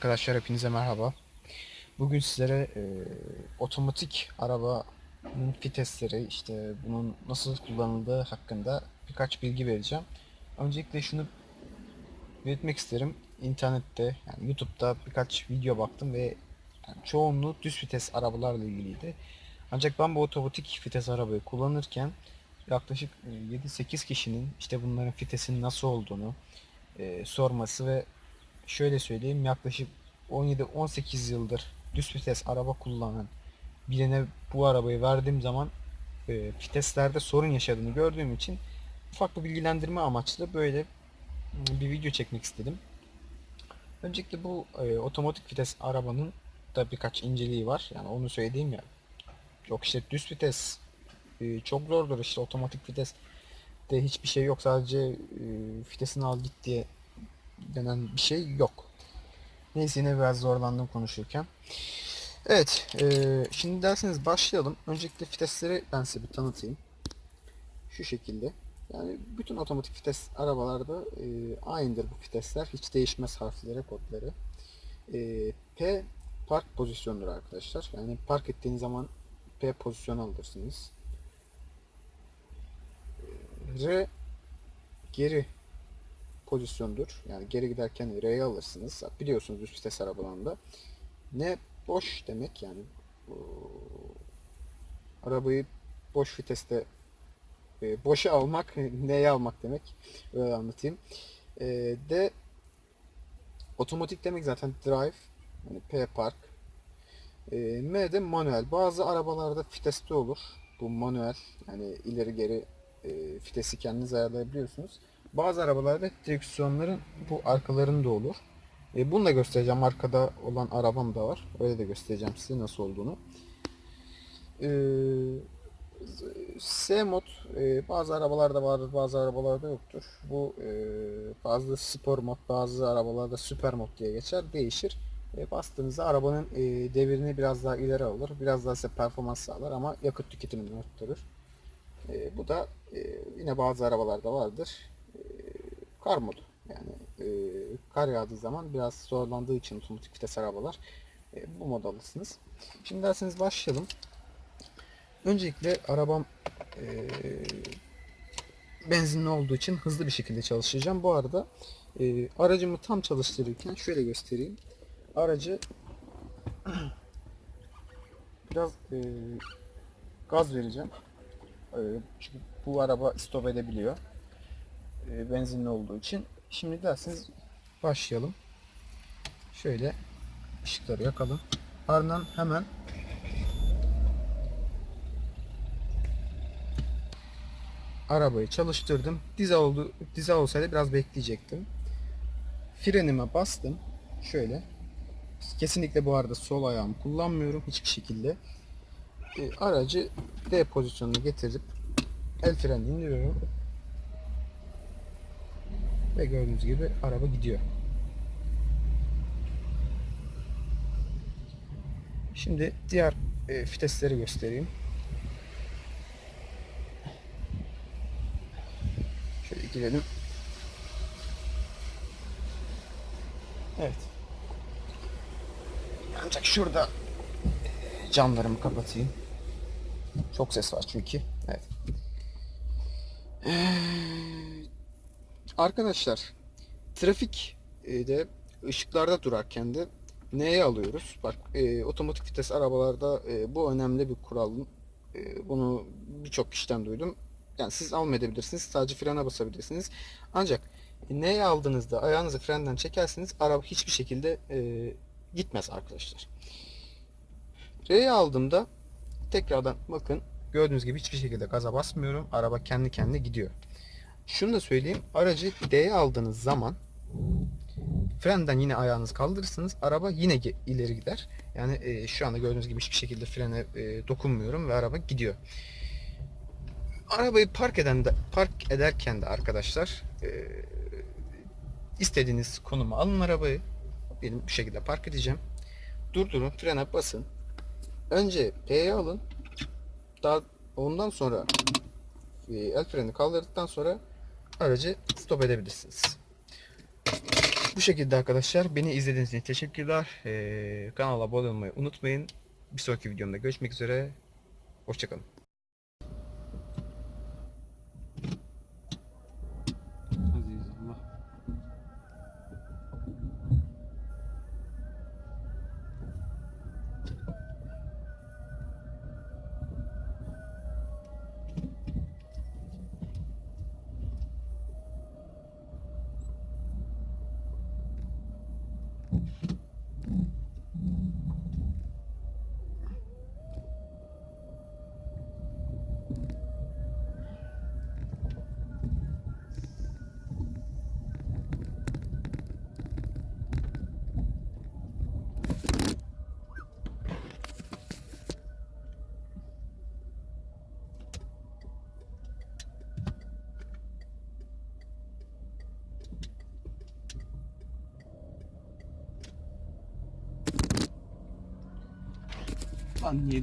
Arkadaşlar hepinize merhaba. Bugün sizlere e, otomatik arabanın vitesleri, işte bunun nasıl kullanıldığı hakkında birkaç bilgi vereceğim. Öncelikle şunu belirtmek isterim. İnternette, yani YouTube'da birkaç video baktım ve yani çoğunluğu düz vites arabalarla ilgiliydi. Ancak ben bu otomatik vites arabayı kullanırken yaklaşık e, 7-8 kişinin işte bunların vitesinin nasıl olduğunu e, sorması ve şöyle söyleyeyim yaklaşık 17-18 yıldır düz vites araba kullanan birine bu arabayı verdiğim zaman e, viteslerde sorun yaşadığını gördüğüm için ufak bir bilgilendirme amaçlı böyle mm, bir video çekmek istedim. Öncelikle bu e, otomatik vites arabanın da birkaç inceliği var. Yani onu söyleyeyim ya. Yok işte düz vites e, çok zordur işte otomatik vites de hiçbir şey yok sadece e, vitesini al git diye denen bir şey yok. Neyse yine biraz zorlandım konuşurken. Evet, e, şimdi derseniz başlayalım. Öncelikle vitesleri ben size bir tanıtayım. Şu şekilde. Yani bütün otomatik vites arabalarda e, aynıdır bu vitesler. Hiç değişmez harfleri, kodları. E, P park pozisyonudur arkadaşlar. Yani park ettiğiniz zaman P pozisyonu alırsınız. E, R geri pozisyondur. Yani geri giderken R'ye alırsınız. Biliyorsunuz üst vites arabalarında. Ne boş demek yani bu, arabayı boş viteste e, boşa almak neye almak demek öyle anlatayım. E, de otomatik demek zaten drive yani P park. E, M de manuel. Bazı arabalarda viteste olur. Bu manuel yani ileri geri e, vitesi kendiniz ayarlayabiliyorsunuz. Bazı arabalarda direksiyonların bu arkalarında olur. E, bunu da göstereceğim. Arkada olan arabam da var. Öyle de göstereceğim size nasıl olduğunu. E, S mod e, bazı arabalarda vardır, bazı arabalarda yoktur. Bu e, bazı spor mod, bazı arabalarda süper mod diye geçer. Değişir. E, bastığınızda arabanın e, devirini biraz daha ileri alır. Biraz daha size performans sağlar ama yakıt tüketimini arttırır. E, bu da e, yine bazı arabalarda vardır. Kar modu. Yani e, kar yağdığı zaman biraz zorlandığı için otomatik vites arabalar e, bu mod alırsınız. Şimdi derseniz başlayalım. Öncelikle arabam e, benzinli olduğu için hızlı bir şekilde çalışacağım. Bu arada e, aracımı tam çalıştırırken şöyle göstereyim. Aracı biraz e, gaz vereceğim. E, çünkü bu araba stop edebiliyor. E, benzinli olduğu için. Şimdi derseniz başlayalım. Şöyle ışıkları yakalım. Ardından hemen arabayı çalıştırdım. Dizel oldu, dizel olsaydı biraz bekleyecektim. Frenime bastım. Şöyle. Kesinlikle bu arada sol ayağımı kullanmıyorum hiçbir şekilde. E, aracı D pozisyonuna getirip el freni indiriyorum. Ve gördüğünüz gibi araba gidiyor. Şimdi diğer e, vitesleri göstereyim. Şöyle girelim. Evet. Ancak şurada e, camlarımı kapatayım. Çok ses var çünkü. Evet. Ee, arkadaşlar trafik e, de ışıklarda durarken de neye alıyoruz? Bak e, otomatik vites arabalarda e, bu önemli bir kural. E, bunu birçok kişiden duydum. Yani siz almayabilirsiniz. Sadece frene basabilirsiniz. Ancak neye aldığınızda ayağınızı frenden çekerseniz araba hiçbir şekilde e, gitmez arkadaşlar. R'ye aldığımda tekrardan bakın gördüğünüz gibi hiçbir şekilde gaza basmıyorum. Araba kendi kendine gidiyor. Şunu da söyleyeyim. Aracı D'ye aldığınız zaman frenden yine ayağınızı kaldırırsınız. Araba yine ileri gider. Yani e, şu anda gördüğünüz gibi hiçbir şekilde frene e, dokunmuyorum ve araba gidiyor. Arabayı park eden de, park ederken de arkadaşlar e, istediğiniz konuma alın arabayı. Benim bu şekilde park edeceğim. Durdurun, frene basın. Önce P'ye alın. Daha ondan sonra e, el freni kaldırdıktan sonra aracı stop edebilirsiniz. Bu şekilde arkadaşlar. Beni izlediğiniz için teşekkürler. Ee, kanala abone olmayı unutmayın. Bir sonraki videomda görüşmek üzere. Hoşçakalın. Lan niye?